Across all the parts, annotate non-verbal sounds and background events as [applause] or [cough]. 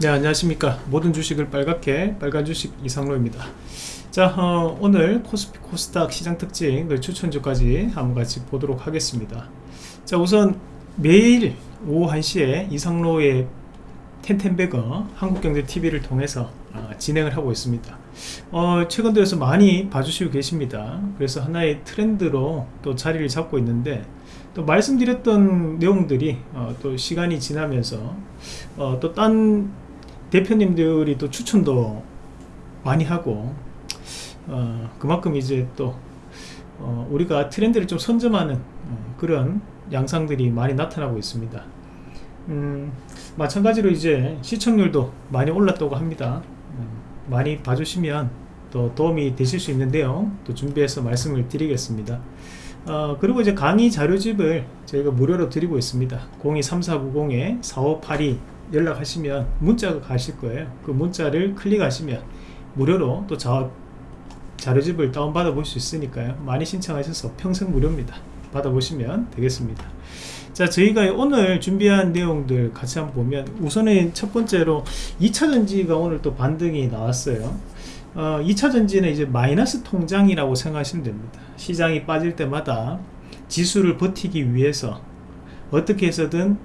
네 안녕하십니까. 모든 주식을 빨갛게 빨간 주식 이상로입니다. 자 어, 오늘 코스피 코스닥 시장 특징 그 추천주까지 한번 같이 보도록 하겠습니다. 자 우선 매일 오후 1시에 이상로의 텐텐베거 한국경제TV를 통해서 어, 진행을 하고 있습니다. 어, 최근 들어서 많이 봐주시고 계십니다. 그래서 하나의 트렌드로 또 자리를 잡고 있는데 또 말씀드렸던 내용들이 어, 또 시간이 지나면서 어, 또딴 대표님들이 또 추천도 많이 하고 어, 그만큼 이제 또 어, 우리가 트렌드를 좀 선점하는 어, 그런 양상들이 많이 나타나고 있습니다. 음, 마찬가지로 이제 시청률도 많이 올랐다고 합니다. 음, 많이 봐주시면 또 도움이 되실 수 있는데요. 또 준비해서 말씀을 드리겠습니다. 어, 그리고 이제 강의 자료집을 저희가 무료로 드리고 있습니다. 023490-4582 연락하시면 문자가 가실 거예요. 그 문자를 클릭하시면 무료로 또 자, 자료집을 다운받아 볼 수 있으니까요. 많이 신청하셔서 평생 무료입니다. 받아보시면 되겠습니다. 자 저희가 오늘 준비한 내용들 같이 한번 보면 우선은 첫 번째로 2차전지가 오늘 또 반등이 나왔어요. 어, 2차전지는 이제 마이너스 통장이라고 생각하시면 됩니다. 시장이 빠질 때마다 지수를 버티기 위해서 어떻게 해서든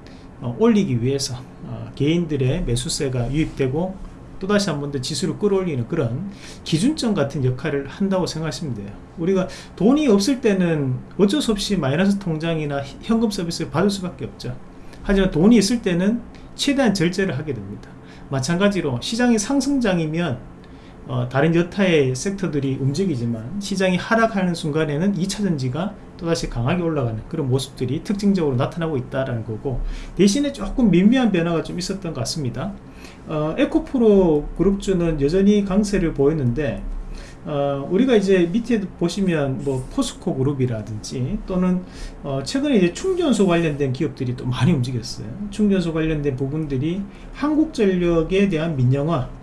어, 올리기 위해서 어, 개인들의 매수세가 유입되고 또다시 한 번 더 지수를 끌어올리는 그런 기준점 같은 역할을 한다고 생각하시면 돼요. 우리가 돈이 없을 때는 어쩔 수 없이 마이너스 통장이나 현금 서비스를 받을 수밖에 없죠. 하지만 돈이 있을 때는 최대한 절제를 하게 됩니다. 마찬가지로 시장이 상승장이면 어, 다른 여타의 섹터들이 움직이지만 시장이 하락하는 순간에는 2차전지가 또다시 강하게 올라가는 그런 모습들이 특징적으로 나타나고 있다는 거고 대신에 조금 미미한 변화가 좀 있었던 것 같습니다. 어, 에코프로 그룹주는 여전히 강세를 보였는데 어, 우리가 이제 밑에 보시면 뭐 포스코 그룹이라든지 또는 어, 최근에 이제 충전소 관련된 기업들이 또 많이 움직였어요. 충전소 관련된 부분들이 한국전력에 대한 민영화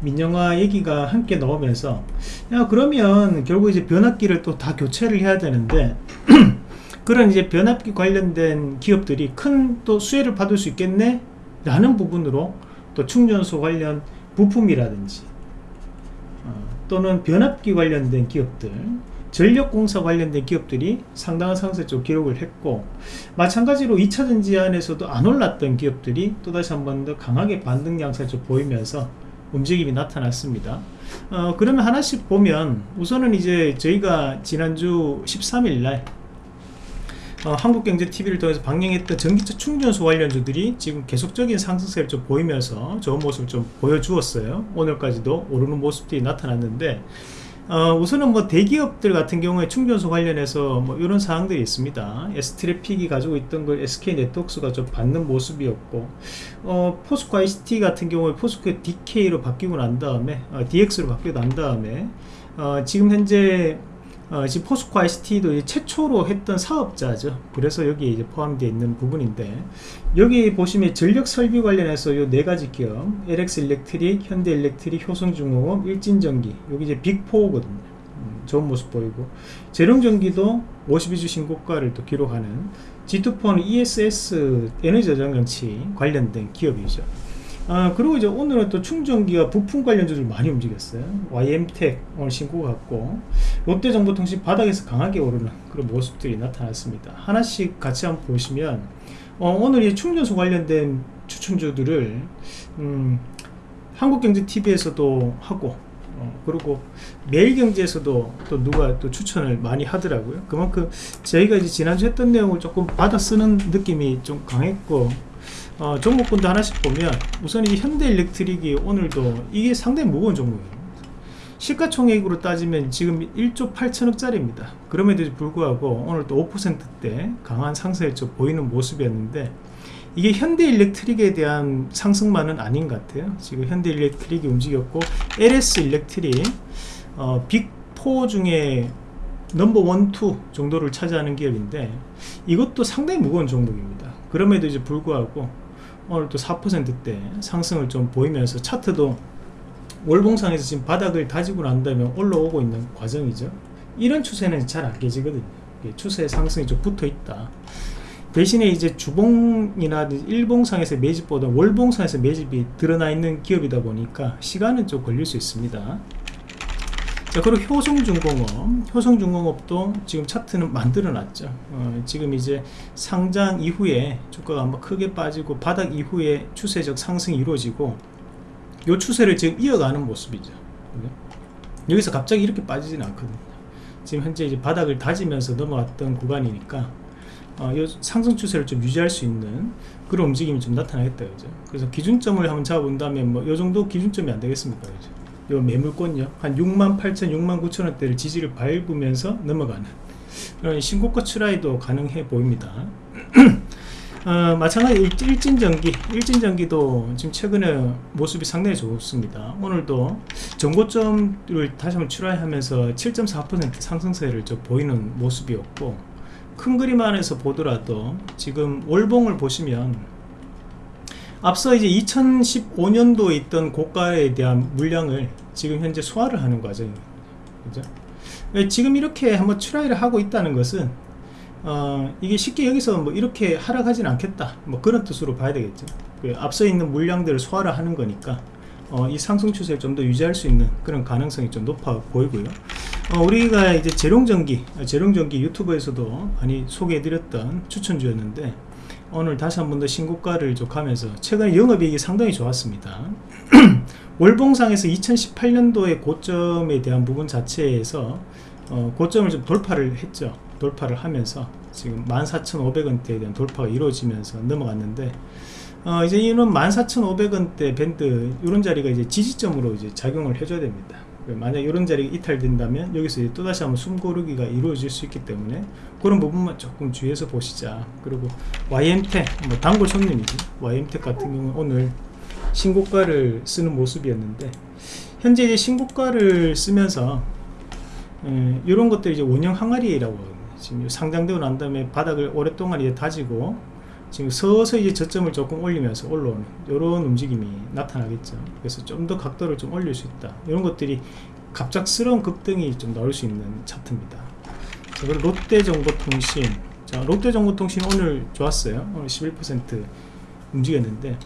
민영화 얘기가 함께 나오면서 야 그러면 결국 이제 변압기를 또 다 교체를 해야 되는데 [clears throat] 그런 이제 변압기 관련된 기업들이 큰 또 수혜를 받을 수 있겠네? 라는 부분으로 또 충전소 관련 부품이라든지 어, 또는 변압기 관련된 기업들 전력공사 관련된 기업들이 상당한 쪽 기록을 했고 마찬가지로 2차전지 안에서도 안 올랐던 기업들이 또다시 한 번 더 강하게 반등 양상을 보이면서 움직임이 나타났습니다. 어, 그러면 하나씩 보면 우선은 이제 저희가 지난주 13일날 어, 한국경제TV를 통해서 방영했던 전기차 충전소 관련주들이 지금 계속적인 상승세를 좀 보이면서 좋은 모습을 좀 보여주었어요. 오늘까지도 오르는 모습들이 나타났는데 어, 우선은 뭐 대기업들 같은 경우에 충전소 관련해서 뭐 이런 사항들이 있습니다. S트래픽이 가지고 있던 걸 SK 네트워크가 좀 받는 모습이었고, 어, 포스코 ICT 같은 경우에 포스코 DK로 바뀌고 난 다음에, 어, DX로 바뀌고 난 다음에, 어, 지금 현재 어, 지금 포스코 ICT도 최초로 했던 사업자죠. 그래서 여기에 이제 포함되어 있는 부분인데 여기 보시면 전력 설비 관련해서 요 네 가지 기업 LS 일렉트릭, 현대 일렉트릭, 효성중공업, 일진전기 여기 이제 빅4거든요. 음, 좋은 모습 보이고 제룡전기도 52주 신고가를 또 기록하는 G2폰 ESS 에너지 저장 장치 관련된 기업이죠. 아, 그리고 이제 오늘은 또 충전기와 부품 관련주들 많이 움직였어요. YM텍 오늘 신고 같고 롯데정보통신 바닥에서 강하게 오르는 그런 모습들이 나타났습니다. 하나씩 같이 한번 보시면 어, 오늘 이 충전소 관련된 추천주들을 음, 한국경제TV에서도 하고 어, 그리고 매일경제에서도 또 누가 또 추천을 많이 하더라고요. 그만큼 저희가 이제 지난주 했던 내용을 조금 받아 쓰는 느낌이 좀 강했고 어, 종목군도 하나씩 보면 우선 이 현대일렉트릭이 오늘도 이게 상당히 무거운 종목이에요. 시가총액으로 따지면 지금 1조 8천억짜리입니다. 그럼에도 불구하고 오늘 또 5%대 강한 상승을 좀 보이는 모습이었는데 이게 현대일렉트릭에 대한 상승만은 아닌 것 같아요. 지금 현대일렉트릭이 움직였고 LS일렉트릭 어, big 4 중에 number one, two 정도를 차지하는 기업인데 이것도 상당히 무거운 종목입니다. 그럼에도 이제 불구하고 오늘 또 4%대 상승을 좀 보이면서 차트도 월봉상에서 지금 바닥을 다지고 난 다음에 올라오고 있는 과정이죠. 이런 추세는 잘 안 깨지거든요. 추세 상승이 좀 붙어 있다. 대신에 이제 주봉이나 일봉상에서 매집보다 월봉상에서 매집이 드러나 있는 기업이다 보니까 시간은 좀 걸릴 수 있습니다. 자 그리고 효성중공업. 효성중공업도 지금 차트는 만들어 놨죠. 어, 지금 이제 상장 이후에 주가가 한번 크게 빠지고 바닥 이후에 추세적 상승이 이루어지고 이 추세를 지금 이어가는 모습이죠. 여기서 갑자기 이렇게 빠지지는 않거든요. 지금 현재 이제 바닥을 다지면서 넘어왔던 구간이니까 어, 상승 추세를 좀 유지할 수 있는 그런 움직임이 좀 나타나겠다 그죠? 그래서 기준점을 한번 잡아본다면 뭐이 정도 기준점이 안 되겠습니까 그죠 요 매물권요. 한 6만 8천 6만 9천 원대를 지지를 밟으면서 넘어가는 그런 신고가 추라이도 가능해 보입니다. [clears throat] 어, 마찬가지 일진전기 일진전기도 지금 최근에 모습이 상당히 좋습니다. 오늘도 정고점을 다시 한번 출하하면서 7.4% 상승세를 좀 보이는 모습이었고 큰 그림 안에서 보더라도 지금 월봉을 보시면 앞서 이제 2015년도에 있던 고가에 대한 물량을 지금 현재 소화를 하는 과정입니다. 그죠? 예, 지금 이렇게 한번 try를 하고 있다는 것은 어, 이게 쉽게 여기서 뭐 이렇게 하락하진 않겠다 뭐 그런 뜻으로 봐야 되겠죠 그 앞서 있는 물량들을 소화를 하는 거니까 어, 이 상승 추세를 좀 더 유지할 수 있는 그런 가능성이 좀 높아 보이고요 어, 우리가 이제 제룡전기 제룡전기 유튜브에서도 많이 소개해드렸던 추천주였는데 오늘 다시 한 번 더 신고가를 좀 가면서 최근 영업이익이 상당히 좋았습니다. [clears throat] 월봉상에서 2018년도의 고점에 대한 부분 자체에서 어, 고점을 좀 돌파를 했죠. 돌파를 하면서 지금 14,500원대에 대한 돌파가 이루어지면서 넘어갔는데 어, 이제 이는 14,500원대 밴드 이런 자리가 이제 지지점으로 이제 작용을 해줘야 됩니다 만약 이런 자리가 이탈된다면 여기서 또다시 한번 숨고르기가 이루어질 수 있기 때문에 그런 부분만 조금 주의해서 보시자. 그리고 YM텍 뭐 단골 손님이지. YM텍 같은 경우는 오늘 신고가를 쓰는 모습이었는데 현재 이제 신고가를 쓰면서 에, 이런 것들이 이제 원형 항아리라고 지금 상장되고 난 다음에 바닥을 오랫동안 이제 다지고 지금 서서히 이제 저점을 조금 올리면서 올라오는 이런 움직임이 나타나겠죠. 그래서 좀 더 각도를 좀 올릴 수 있다. 이런 것들이 갑작스러운 급등이 좀 나올 수 있는 차트입니다. 자, 그리고 롯데정보통신. 자 롯데정보통신 오늘 좋았어요. 오늘 11% 움직였는데.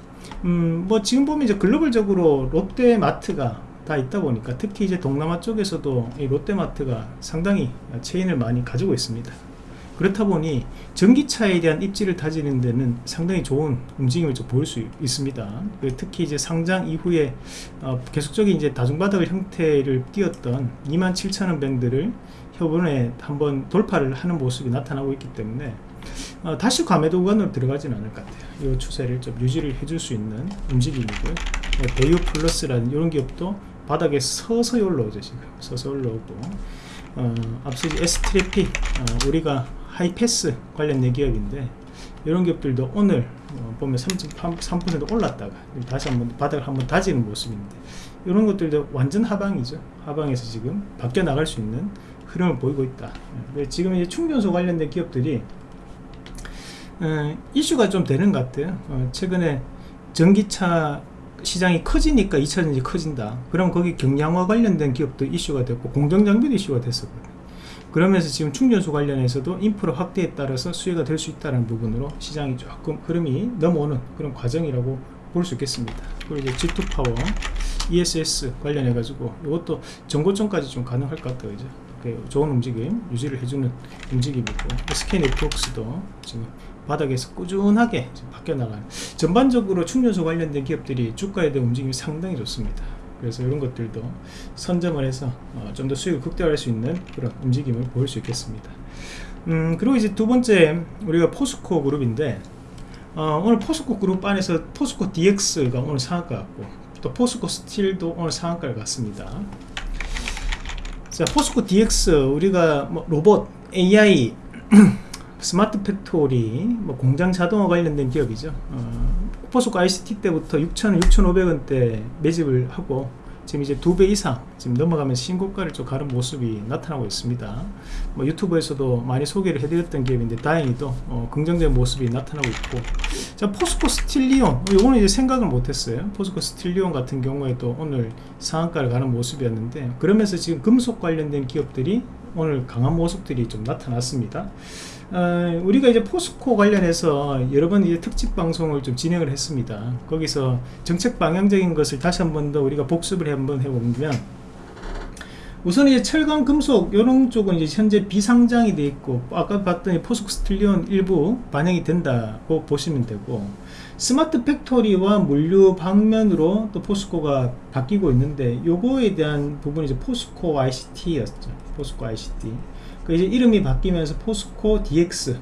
음, 뭐 지금 보면 이제 글로벌적으로 롯데마트가 다 있다 보니까 특히 이제 동남아 쪽에서도 이 롯데마트가 상당히 체인을 많이 가지고 있습니다 그렇다 보니 전기차에 대한 입지를 다지는 데는 상당히 좋은 움직임을 좀 보일 수 있습니다. 그 특히 이제 상장 이후에 어, 계속적인 이제 다중바닥을 형태를 띄었던 27,000원 밴드를 이번에 한번 돌파를 하는 모습이 나타나고 있기 때문에 어, 다시 과매도 구간으로 들어가지는 않을 것 같아요. 이 추세를 좀 유지를 해줄 수 있는 움직임이고요. 어, 대유 플러스라는 이런 기업도 바닥에 서서히 올라오죠 지금 서서히 올라오고 어, 앞서 S트래픽 어, 우리가 하이패스 관련된 기업인데 이런 기업들도 오늘 어, 보면 3.3% 올랐다가 다시 한번 바닥을 한번 다지는 모습인데 이런 것들도 완전 하방이죠. 하방에서 지금 바뀌어 나갈 수 있는 흐름을 보이고 있다. 네, 지금 이제 충전소 관련된 기업들이 어, 이슈가 좀 되는 것 같아요. 어, 최근에 전기차 시장이 커지니까 2차전지 커진다. 그럼 거기 경량화 관련된 기업도 이슈가 됐고 공정장비도 이슈가 됐었거든요 그러면서 지금 충전소 관련해서도 인프라 확대에 따라서 수혜가 될 수 있다는 부분으로 시장이 조금 흐름이 넘어오는 그런 과정이라고 볼 수 있겠습니다. 그리고 이제 G2 파워, ESS 관련해 가지고 이것도 정고점까지 좀 가능할 것 같아요. 이제 좋은 움직임 유지를 해주는 움직임이고 SK 네트워크스도 지금 바닥에서 꾸준하게 바뀌어 나가는 전반적으로 충전소 관련된 기업들이 주가에 대한 움직임이 상당히 좋습니다. 그래서 이런 것들도 선점을 해서 어, 좀더 수익을 극대화할 수 있는 그런 움직임을 보일 수 있겠습니다. 음, 그리고 이제 두 번째 우리가 포스코 그룹인데 어, 오늘 포스코 그룹 안에서 포스코 DX가 오늘 상한가 갔고 또 포스코 스틸도 오늘 상한가를 갔습니다. 자 포스코 DX 우리가 뭐 로봇 AI [clears throat] smart factory 뭐 공장 자동화 관련된 기업이죠. 어, 포스코 ICT 때부터 6,000, 6,500원대 매집을 하고 지금 이제 두 배 이상 지금 넘어가면서 신고가를 좀 가는 모습이 나타나고 있습니다. 뭐 유튜브에서도 많이 소개를 해드렸던 기업인데 다행히도 어, 긍정적인 모습이 나타나고 있고 자 포스코 스틸리온 이거는 이제 생각을 못했어요. 포스코 스틸리온 같은 경우에도 오늘 상한가를 가는 모습이었는데 그러면서 지금 금속 관련된 기업들이 오늘 강한 모습들이 좀 나타났습니다. 어, 우리가 이제 포스코 관련해서 여러 번 이제 특집 방송을 좀 진행을 했습니다. 거기서 정책 방향적인 것을 다시 한 번 더 우리가 복습을 한번 해보면 우선 이제 철강 금속 이런 쪽은 이제 현재 비상장이 돼 있고 아까 봤더니 포스코 스틸리온 일부 반영이 된다고 보시면 되고 smart factory와 물류 방면으로 또 포스코가 바뀌고 있는데 요거에 대한 부분이 이제 포스코 ICT였죠. 포스코 ICT. 그 이제 이름이 바뀌면서 포스코 DX.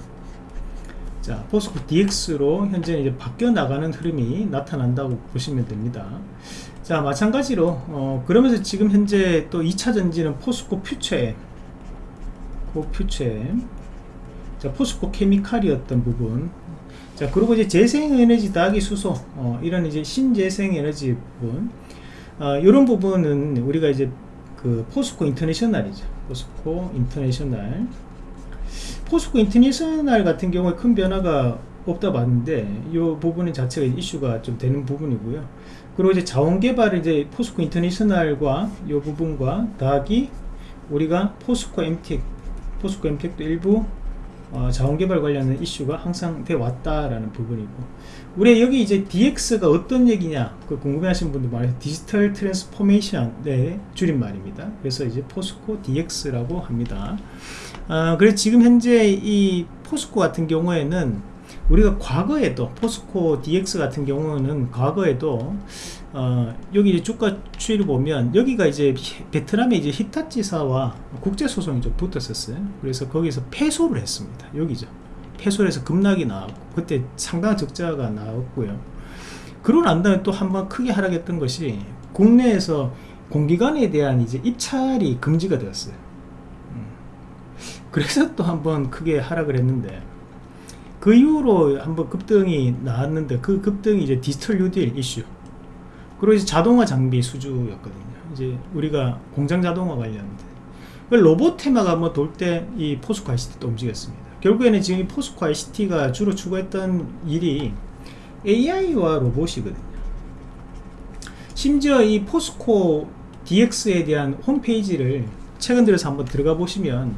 자, 포스코 DX로 현재 이제 바뀌어 나가는 흐름이 나타난다고 보시면 됩니다. 자, 마찬가지로 어, 그러면서 지금 현재 또 2차 전지는 포스코 퓨처엠. 고 퓨처엠. 자, 포스코 케미칼이었던 부분. 자, 그리고 이제 재생에너지 더하기 수소. 어, 이런 이제 신재생에너지 부분. 어, 이런 부분은 우리가 이제 그 포스코 인터내셔널이죠. 포스코 인터내셔널. 포스코 인터내셔널 같은 경우에 큰 변화가 없다 봤는데 이 부분 자체가 이슈가 좀 되는 부분이고요. 그리고 이제 자원 개발을 이제 포스코 인터내셔널과 이 부분과 더하기 우리가 포스코 엠텍, 포스코 엠텍도 일부 어, 자원개발 관련된 이슈가 항상 돼 왔다라는 부분이고. 우리 여기 이제 DX가 어떤 얘기냐? 그 궁금해하시는 분들 많아요 digital transformation의 줄임말입니다. 그래서 이제 포스코 DX라고 합니다. 어, 그래서 지금 현재 이 포스코 같은 경우에는 우리가 과거에도 포스코 DX 같은 경우는 과거에도 어, 여기 이제 주가 추이를 보면 여기가 이제 베트남의 이제 히타치사와 국제 소송이 좀 붙었었어요. 그래서 거기서 패소를 했습니다. 여기죠. 패소를 해서 급락이 나왔고 그때 상당한 적자가 나왔고요. 그러고 난 다음에 또 한 번 크게 하락했던 것이 국내에서 공기관에 대한 이제 입찰이 금지가 되었어요. 음. 그래서 또 한 번 크게 하락을 했는데 그 이후로 한번 급등이 나왔는데 그 급등이 이제 디지털 뉴딜 이슈 그리고 이제 자동화 장비 수주였거든요. 이제 우리가 공장 자동화 관련된 그 로봇 테마가 한번 돌때 이 포스코 ICT도 움직였습니다. 결국에는 지금 이 포스코 ICT가 주로 추구했던 일이 AI와 로봇이거든요. 심지어 이 포스코 DX에 대한 홈페이지를 최근 들어서 한번 들어가 보시면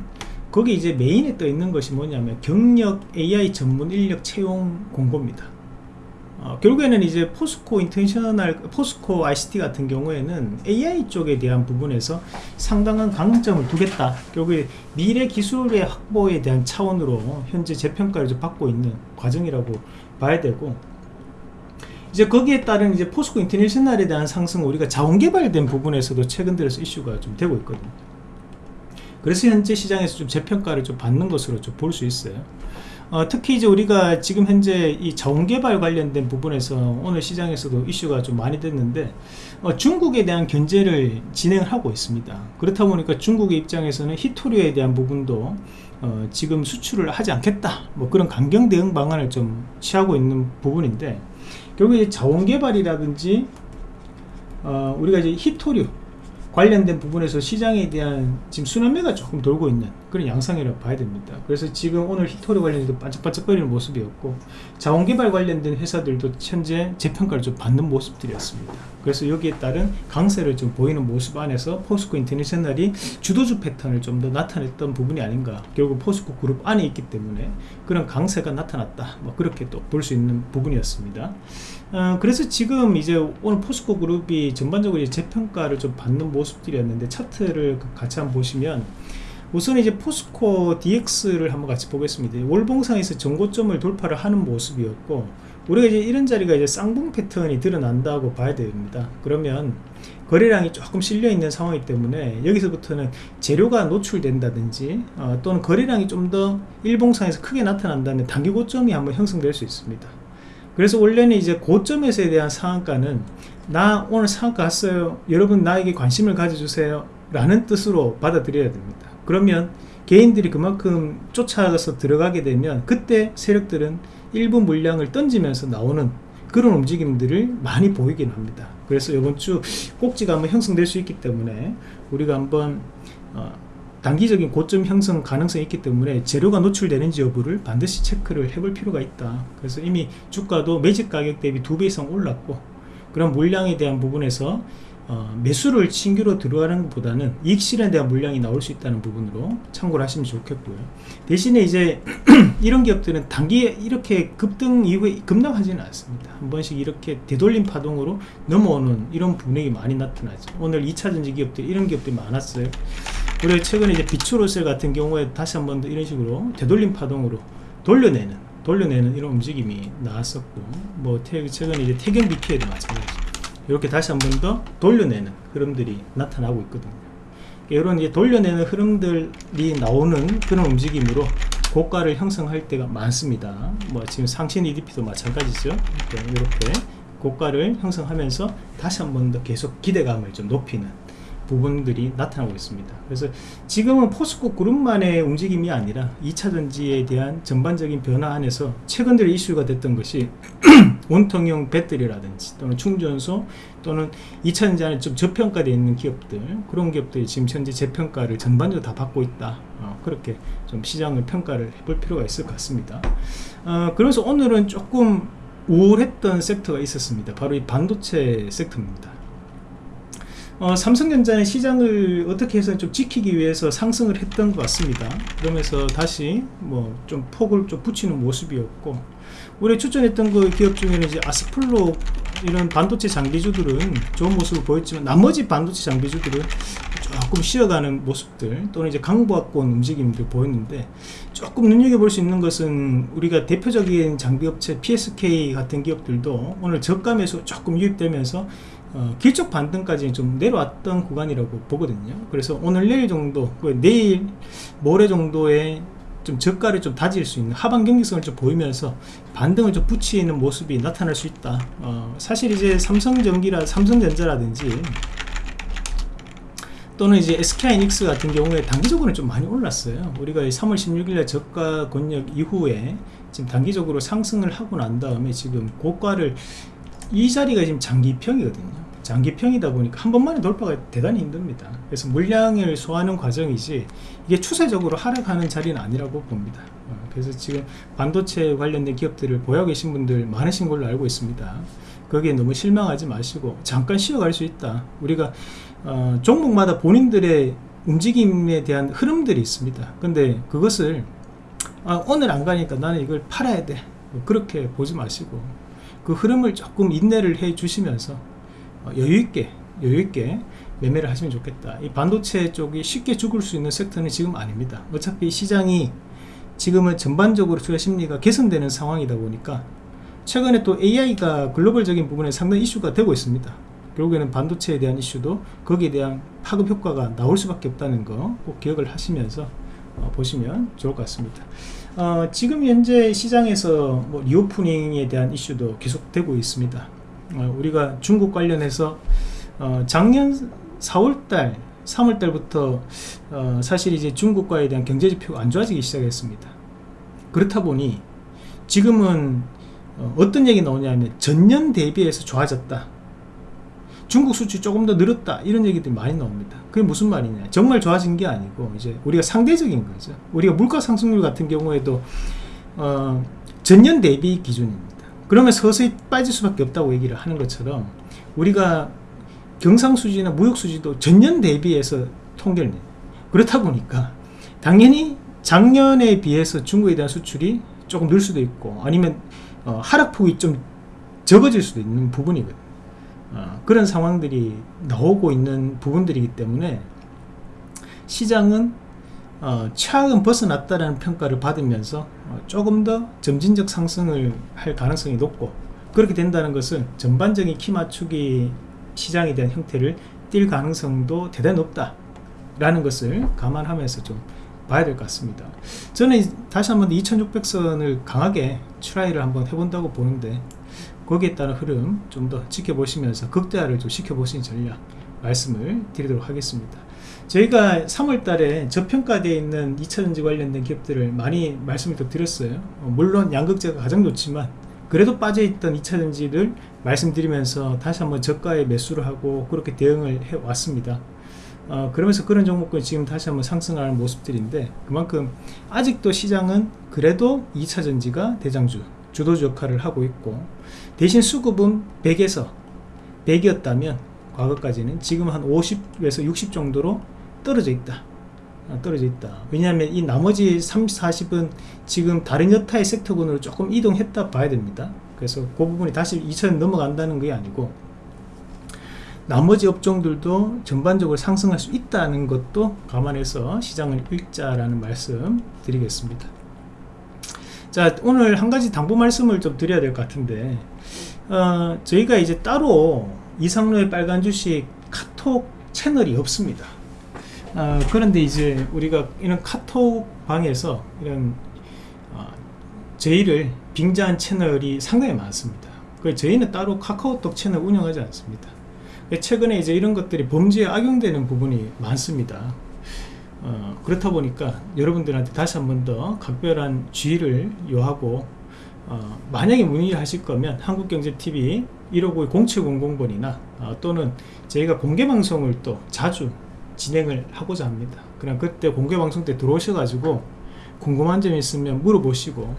거기 이제 메인에 떠 있는 것이 뭐냐면 경력 AI 전문 인력 채용 공고입니다. 어, 결국에는 이제 포스코 인터내셔널 포스코 ICT 같은 경우에는 AI 쪽에 대한 부분에서 상당한 강점을 두겠다. 결국에 미래 기술의 확보에 대한 차원으로 현재 재평가를 좀 받고 있는 과정이라고 봐야 되고 이제 거기에 따른 이제 포스코 인터내셔널에 대한 상승 우리가 자원 개발된 부분에서도 최근 들어서 이슈가 좀 되고 있거든요. 그래서 현재 시장에서 좀 재평가를 좀 받는 것으로 좀 볼 수 있어요. 어, 특히 이제 우리가 지금 현재 이 자원개발 관련된 부분에서 오늘 시장에서도 이슈가 좀 많이 됐는데 어, 중국에 대한 견제를 진행하고 있습니다. 그렇다 보니까 중국의 입장에서는 히토리오에 대한 부분도 어, 지금 수출을 하지 않겠다 뭐 그런 강경 대응 방안을 좀 취하고 있는 부분인데 결국 자원개발이라든지 어, 우리가 이제 히토류 관련된 부분에서 시장에 대한 지금 순환매가 조금 돌고 있는 그런 양상이라고 봐야 됩니다. 그래서 지금 오늘 히토리 관련해서 반짝반짝거리는 모습이었고 자원개발 관련된 회사들도 현재 재평가를 좀 받는 모습들이었습니다. 그래서 여기에 따른 강세를 좀 보이는 모습 안에서 포스코 인터내셔널이 주도주 패턴을 좀 더 나타냈던 부분이 아닌가 결국 포스코 그룹 안에 있기 때문에 그런 강세가 나타났다 뭐 그렇게 또 볼 수 있는 부분이었습니다. 어, 그래서 지금 이제 오늘 포스코 그룹이 전반적으로 재평가를 좀 받는 모습들이었는데 차트를 같이 한번 보시면 우선 이제 포스코 DX를 한번 같이 보겠습니다. 월봉상에서 전고점을 돌파를 하는 모습이었고 우리가 이제 이런 자리가 이제 쌍봉 패턴이 드러난다고 봐야 됩니다. 그러면 거래량이 조금 실려 있는 상황이기 때문에 여기서부터는 재료가 노출된다든지 어, 또는 거래량이 좀 더 일봉상에서 크게 나타난다면 단기 고점이 한번 형성될 수 있습니다. 그래서 원래는 이제 고점에서에 대한 상한가는 나 오늘 상한가 왔어요. 여러분 나에게 관심을 가져주세요. 라는 뜻으로 받아들여야 됩니다. 그러면 개인들이 그만큼 쫓아가서 들어가게 되면 그때 세력들은 일부 물량을 던지면서 나오는 그런 움직임들을 많이 보이긴 합니다. 그래서 이번 주 꼭지가 한번 형성될 수 있기 때문에 우리가 한번 어, 단기적인 고점 형성 가능성이 있기 때문에 재료가 노출되는지 여부를 반드시 체크를 해볼 필요가 있다. 그래서 이미 주가도 매집 가격 대비 두 배 이상 올랐고 그런 물량에 대한 부분에서 어, 매수를 신규로 들어가는 것보다는 이익 실현에 대한 물량이 나올 수 있다는 부분으로 참고를 하시면 좋겠고요. 대신에 이제 [clears throat] 이런 기업들은 단기에 이렇게 급등 이후에 급락하지는 않습니다. 한 번씩 이렇게 되돌림 파동으로 넘어오는 이런 분위기 많이 나타나죠. 오늘 2차전지 기업들 이런 기업들이 많았어요. 우리가 최근에 이제 비추로셀 같은 경우에 다시 한번 더 이런 식으로 되돌림 파동으로 돌려내는 돌려내는 이런 움직임이 나왔었고 뭐 최근에 이제 태경 BP에도 마찬가지 이렇게 다시 한번 더 돌려내는 흐름들이 나타나고 있거든요. 이런 이제 돌려내는 흐름들이 나오는 그런 움직임으로 고가를 형성할 때가 많습니다. 뭐 지금 상신 EDP도 마찬가지죠. 이렇게 고가를 형성하면서 다시 한번 더 계속 기대감을 좀 높이는 부분들이 나타나고 있습니다. 그래서 지금은 포스코 그룹만의 움직임이 아니라 2차전지에 대한 전반적인 변화 안에서 최근 들어 이슈가 됐던 것이 [clears throat] 원통형 배터리라든지 또는 충전소 또는 2차전지 안에 좀 저평가되어 있는 기업들 그런 기업들이 지금 현재 재평가를 전반적으로 다 받고 있다. 어, 그렇게 좀 시장을 평가를 해볼 필요가 있을 것 같습니다. 어, 그래서 오늘은 조금 우울했던 섹터가 있었습니다. 바로 이 반도체 섹터입니다 어, 삼성전자는 시장을 어떻게 해서 좀 지키기 위해서 상승을 했던 것 같습니다. 그러면서 다시 뭐 좀 폭을 좀 붙이는 모습이었고 우리 추천했던 그 기업 중에는 이제 아스플로 이런 반도체 장비주들은 좋은 모습을 보였지만 나머지 반도체 장비주들은 조금 쉬어가는 모습들 또는 이제 강보합권 움직임들 보였는데 조금 눈여겨볼 수 있는 것은 우리가 대표적인 장비업체 PSK 같은 기업들도 오늘 저가 매수 조금 유입되면서 어, 길적 반등까지 좀 내려왔던 구간이라고 보거든요. 그래서 오늘 내일 정도 내일 모레 정도에 좀 저가를 좀 다질 수 있는 하반 경직성을 좀 보이면서 반등을 좀 붙이는 모습이 나타날 수 있다. 어, 사실 이제 삼성전기라 삼성전자라든지 또는 이제 SK이닉스 같은 경우에 단기적으로는 좀 많이 올랐어요. 우리가 3월 16일에 저가 권역 이후에 지금 단기적으로 상승을 하고 난 다음에 지금 고가를 이 자리가 지금 장기평이거든요 장기평이다 보니까 한 번만에 돌파가 대단히 힘듭니다. 그래서 물량을 소화하는 과정이지 이게 추세적으로 하락하는 자리는 아니라고 봅니다. 어, 그래서 지금 반도체 관련된 기업들을 보유하고 계신 분들 많으신 걸로 알고 있습니다. 거기에 너무 실망하지 마시고 잠깐 쉬어갈 수 있다. 우리가 어, 종목마다 본인들의 움직임에 대한 흐름들이 있습니다. 근데 그것을 아, 오늘 안 가니까 나는 이걸 팔아야 돼. 그렇게 보지 마시고 그 흐름을 조금 인내를 해 주시면서 어, 여유있게 여유있게 매매를 하시면 좋겠다. 이 반도체 쪽이 쉽게 죽을 수 있는 섹터는 지금 아닙니다. 어차피 시장이 지금은 전반적으로 투자 심리가 개선되는 상황이다 보니까 최근에 또 AI가 글로벌적인 부분에 상당히 이슈가 되고 있습니다. 결국에는 반도체에 대한 이슈도 거기에 대한 파급 효과가 나올 수밖에 없다는 거 꼭 기억을 하시면서 어, 보시면 좋을 것 같습니다. 어, 지금 현재 시장에서 뭐 리오프닝에 대한 이슈도 계속되고 있습니다. 어, 우리가 중국 관련해서 어, 작년 4월달 3월달부터 어, 사실 이제 중국과에 대한 경제지표가 안 좋아지기 시작했습니다. 그렇다 보니 지금은 어, 떤 얘기 나오냐면 전년 대비해서 좋아졌다. 중국 수출 조금 더 늘었다. 이런 얘기들이 많이 나옵니다. 그게 무슨 말이냐. 정말 좋아진 게 아니고 이제 우리가 상대적인 거죠. 우리가 물가 상승률 같은 경우에도 어, 전년 대비 기준입니다 그러면 서서히 빠질 수밖에 없다고 얘기를 하는 것처럼 우리가 경상수지나 무역수지도 전년 대비해서 통계를 내 그렇다 보니까 당연히 작년에 비해서 중국에 대한 수출이 조금 늘 수도 있고 아니면 어, 하락폭이 좀 적어질 수도 있는 부분이거든요 어, 그런 상황들이 나오고 있는 부분들이기 때문에 시장은 어, 최악은 벗어났다는 평가를 받으면서 어, 조금 더 점진적 상승을 할 가능성이 높고 그렇게 된다는 것은 전반적인 키 맞추기 시장에 대한 형태를 띌 가능성도 대단히 높다 라는 것을 감안하면서 좀 봐야 될 것 같습니다. 저는 다시 한번 2600선을 강하게 try를 한번 해본다고 보는데 거기에 따른 흐름 좀 더 지켜보시면서 극대화를 좀 시켜보시는 전략 말씀을 드리도록 하겠습니다. 저희가 3월 달에 저평가되어 있는 2차전지 관련된 기업들을 많이 말씀을 더 드렸어요. 어, 물론 양극재가 가장 좋지만 그래도 빠져있던 2차전지를 말씀드리면서 다시 한번 저가에 매수를 하고 그렇게 대응을 해 왔습니다. 어, 그러면서 그런 종목은 지금 다시 한번 상승하는 모습들인데 그만큼 아직도 시장은 그래도 2차전지가 대장주 주도주 역할을 하고 있고 대신 수급은 100에서 100이었다면 과거까지는 지금 한 50에서 60 정도로 떨어져 있다. 아, 떨어져 있다. 왜냐하면 이 나머지 30, 40은 지금 다른 여타의 섹터군으로 조금 이동했다 봐야 됩니다. 그래서 그 부분이 다시 2천 넘어간다는 게 아니고 나머지 업종들도 전반적으로 상승할 수 있다는 것도 감안해서 시장을 읽자라는 말씀 드리겠습니다 자 오늘 한 가지 당부 말씀을 좀 드려야 될 것 같은데 어, 저희가 이제 따로 이상로의 빨간 주식 카톡 채널이 없습니다. 어, 그런데 이제 우리가 이런 카톡 방에서 이런 어, 저희를 빙자한 채널이 상당히 많습니다. 그 저희는 따로 카카오톡 채널 운영하지 않습니다. 최근에 이제 이런 것들이 범죄에 악용되는 부분이 많습니다 어, 그렇다 보니까 여러분들한테 다시 한 번 더 각별한 주의를 요하고 어, 만약에 문의를 하실 거면 한국경제TV 159 0700번이나 어, 또는 저희가 공개방송을 또 자주 진행을 하고자 합니다. 그럼 그때 공개방송 때 들어오셔가지고 궁금한 점 있으면 물어보시고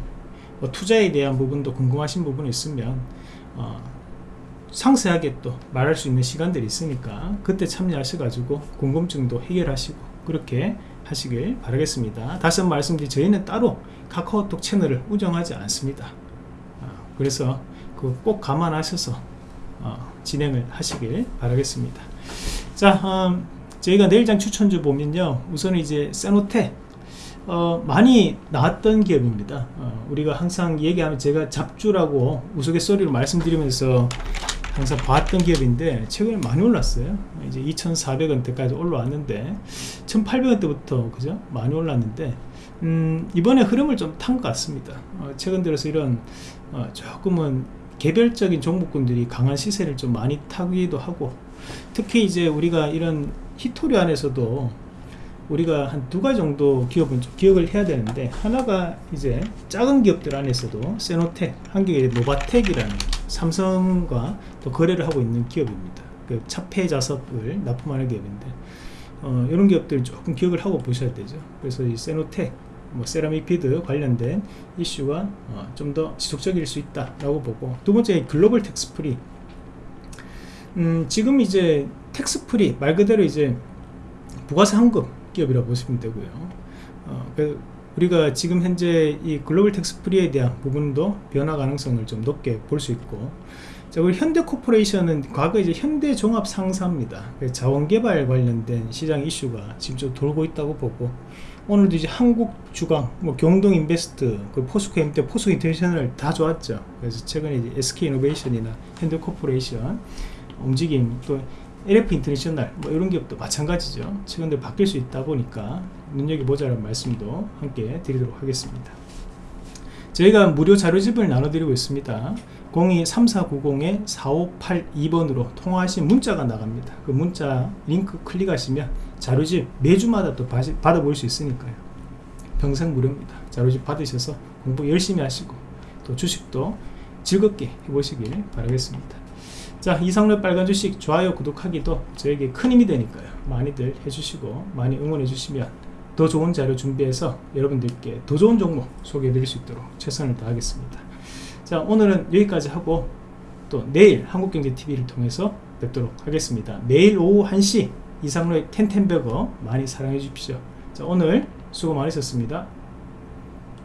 뭐 투자에 대한 부분도 궁금하신 부분이 있으면 어, 상세하게 또 말할 수 있는 시간들이 있으니까 그때 참여하셔가지고 궁금증도 해결하시고 그렇게 하시길 바라겠습니다. 다시 한번 말씀드리 저희는 따로 카카오톡 채널을 운영하지 않습니다. 어, 그래서 그 꼭 감안하셔서 어, 진행을 하시길 바라겠습니다. 자 음, 저희가 내일장 추천주 보면요. 우선 이제 세노테 어, 많이 나왔던 기업입니다. 어, 우리가 항상 얘기하면 제가 잡주라고 우스갯소리로 말씀드리면서 항상 봤던 기업인데 최근에 많이 올랐어요. 이제 2,400원대까지 올라왔는데 1,800원대부터 그죠? 많이 올랐는데 음, 이번에 흐름을 좀 탄 것 같습니다. 어, 최근 들어서 이런 어, 조금은 개별적인 종목군들이 강한 시세를 좀 많이 타기도 하고 특히 이제 우리가 이런 희토류 안에서도 우리가 한 두 가지 정도 기업은 좀 기억을 해야 되는데 하나가 이제 작은 기업들 안에서도 세노텍, 한국의 노바텍이라는 삼성과 또 거래를 하고 있는 기업입니다. 그 차폐 자석을 납품하는 기업인데 어, 이런 기업들 조금 기억을 하고 보셔야 되죠. 그래서 이 세노텍, 뭐 세라믹 bead 관련된 이슈가 어, 좀 더 지속적일 수 있다라고 보고 두 번째 글로벌 텍스프리 음, 지금 이제 tax free 말 그대로 이제 부가세 환급 기업이라고 보시면 되고요. 어, 그 우리가 지금 현재 이 글로벌 텍스 프리에 대한 부분도 변화 가능성을 좀 높게 볼 수 있고 자, 우리 현대코퍼레이션은 과거 이제 현대종합상사입니다. 그 자원개발 관련된 시장 이슈가 지금 좀 돌고 있다고 보고 오늘도 이제 한국주강, 뭐 경동인베스트, 그 포스코 엠때 포스코 인터내셔널 다 좋았죠. 그래서 최근에 이제 SK이노베이션이나 현대코퍼레이션 움직임 또 LX 인터내셔널 뭐 이런 기업도 마찬가지죠 최근 들 바뀔 수 있다 보니까 눈여겨보자는 말씀도 함께 드리도록 하겠습니다. 저희가 무료 자료집을 나눠드리고 있습니다. 023490-4582번으로 통화하신 문자가 나갑니다. 그 문자 링크 클릭하시면 자료집 매주마다 또 받아볼 수 있으니까요. 평생 무료입니다. 자료집 받으셔서 공부 열심히 하시고 또 주식도 즐겁게 해보시길 바라겠습니다. 자 이상로 빨간 주식 좋아요 구독하기도 저에게 큰 힘이 되니까요. 많이들 해주시고 많이 응원해 주시면 더 좋은 자료 준비해서 여러분들께 더 좋은 종목 소개해 드릴 수 있도록 최선을 다하겠습니다. 자 오늘은 여기까지 하고 또 내일 한국경제TV를 통해서 뵙도록 하겠습니다. 매일 오후 1시 이상로의 텐텐버거 많이 사랑해 주십시오. 자 오늘 수고 많으셨습니다